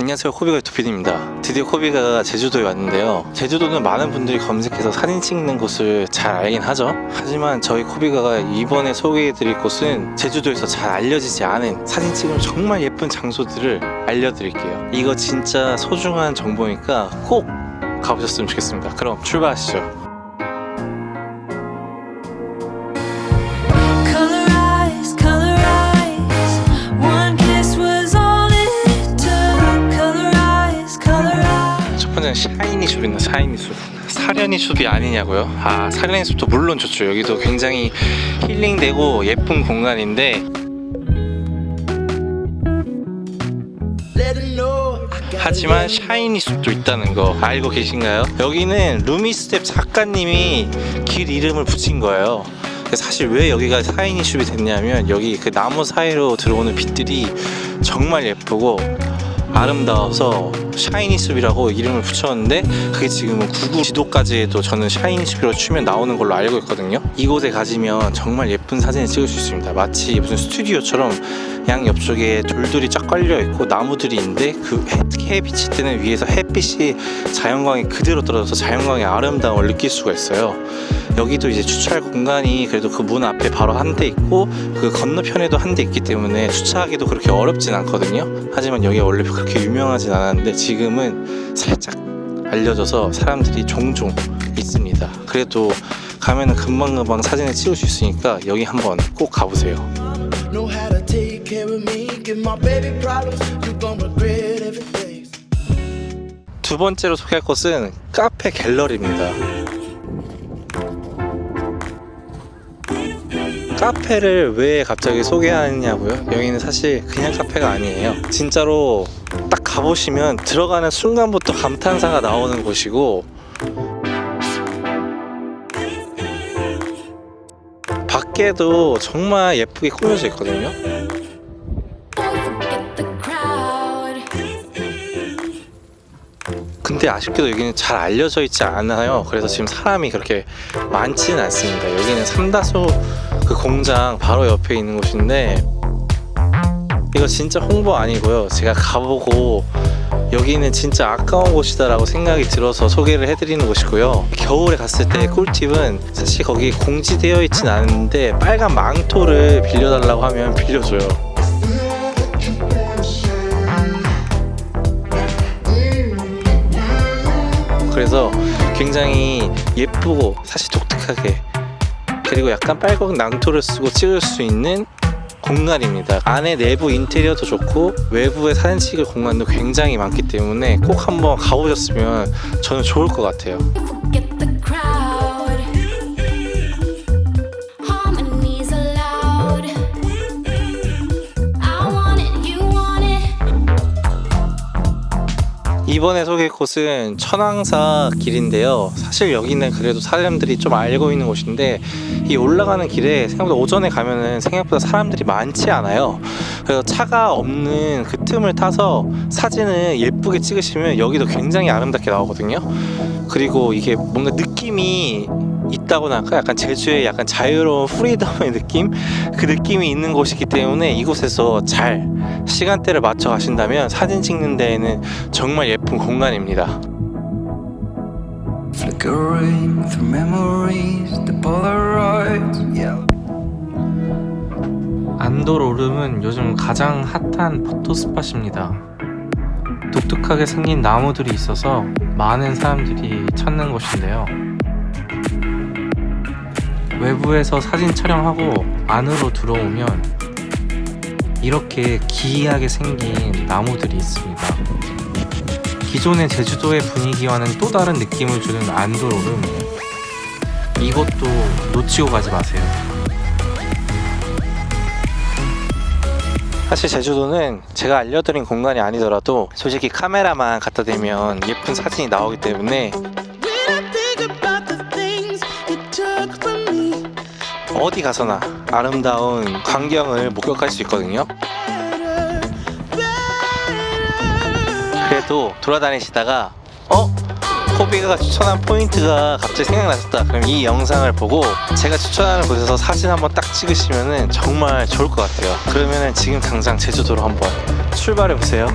안녕하세요. 코비가 유토피디입니다. 드디어 코비가 제주도에 왔는데요. 제주도는 많은 분들이 검색해서 사진 찍는 곳을 잘 알긴 하죠. 하지만 저희 코비가가 이번에 소개해드릴 곳은 제주도에서 잘 알려지지 않은 사진 찍으면 정말 예쁜 장소들을 알려드릴게요. 이거 진짜 소중한 정보니까 꼭 가보셨으면 좋겠습니다. 그럼 출발하시죠 번째는 샤이니 숲입니다 샤이니 숲 사려니 숲이 아니냐고요? 아 사려니 숲도 물론 좋죠 여기도 굉장히 힐링되고 예쁜 공간인데 하지만 샤이니 숲도 있다는 거 알고 계신가요? 여기는 루미스텝 작가님이 길 이름을 붙인 거예요 사실 왜 여기가 샤이니 숲이 됐냐면 여기 그 나무 사이로 들어오는 빛들이 정말 예쁘고 아름다워서 샤이니 숲이라고 이름을 붙였는데 그게 지금은 구글 지도까지도 저는 샤이니 숲이라고 치면 나오는 걸로 알고 있거든요. 이곳에 가시면 정말 예쁜 사진을 찍을 수 있습니다. 마치 무슨 스튜디오처럼 양 옆쪽에 돌들이 쫙 깔려 있고 나무들이 있는데 그 해, 햇빛이 뜨는 위에서 햇빛이 자연광이 그대로 떨어져서 자연광의 아름다움을 느낄 수가 있어요 여기도 이제 주차할 공간이 그래도 그 문 앞에 바로 한 대 있고 그 건너편에도 한 대 있기 때문에 주차하기도 그렇게 어렵진 않거든요 하지만 여기가 원래 그렇게 유명하진 않았는데 지금은 살짝 알려져서 사람들이 종종 있습니다 그래도 가면은 금방금방 사진을 찍을 수 있으니까 여기 한번 꼭 가보세요. 두 번째로 소개할 곳은 카페 갤러리입니다. 카페를 왜 갑자기 소개하냐고요? 여기는 사실 그냥 카페가 아니에요. 진짜로 딱 가보시면 들어가는 순간부터 감탄사가 나오는 곳이고 밖에도 정말 예쁘게 꾸며져 있거든요. 근데 아쉽게도 여기는 잘 알려져 있지 않아요. 그래서 지금 사람이 그렇게 많지는 않습니다. 여기는 삼다수 그 공장 바로 옆에 있는 곳인데 이거 진짜 홍보 아니고요. 제가 가보고 여기는 진짜 아까운 곳이다 라고 생각이 들어서 소개를 해드리는 곳이고요. 겨울에 갔을 때 꿀팁은 사실 거기 공지되어 있진 않은데 빨간 망토를 빌려달라고 하면 빌려줘요. 그래서 굉장히 예쁘고 사실 독특하게 그리고 약간 빨간 낭토를 쓰고 찍을 수 있는 공간입니다. 안에 내부 인테리어도 좋고 외부에 사진 찍을 공간도 굉장히 많기 때문에 꼭 한번 가보셨으면 저는 좋을 것 같아요 이번에 소개할 곳은 천왕사 길인데요. 사실 여기는 그래도 사람들이 좀 알고 있는 곳인데 이 올라가는 길에 생각보다 오전에 가면은 생각보다 사람들이 많지 않아요. 그래서 차가 없는 그 틈을 타서 사진을 예쁘게 찍으시면 여기도 굉장히 아름답게 나오거든요. 그리고 이게 뭔가 느낌이 있다고나 할까? 약간 제주의 약간 자유로운 프리덤의 느낌? 그 느낌이 있는 곳이기 때문에 이곳에서 잘 시간대를 맞춰 가신다면 사진 찍는 데에는 정말 예쁜 공간입니다. Flickering through memories, the Polaroids, yeah. 안도로름은 요즘 가장 핫한 포토 스팟입니다. 독특하게 생긴 나무들이 있어서 많은 사람들이 찾는 곳인데요. 외부에서 사진 촬영하고 안으로 들어오면 이렇게 기이하게 생긴 나무들이 있습니다. 기존의 제주도의 분위기와는 또 다른 느낌을 주는 안도로름 이것도 놓치고 가지 마세요. 사실 제주도는 제가 알려드린 공간이 아니더라도 솔직히 카메라만 갖다 대면 예쁜 사진이 나오기 때문에 어디 가서나 아름다운 광경을 목격할 수 있거든요. 그래도 돌아다니시다가 어? 코비가 추천한 포인트가 갑자기 생각나셨다. 그럼 이 영상을 보고 제가 추천하는 곳에서 사진 한번 딱 찍으시면 정말 좋을 것 같아요. 그러면 지금 당장 제주도로 한번 출발해 보세요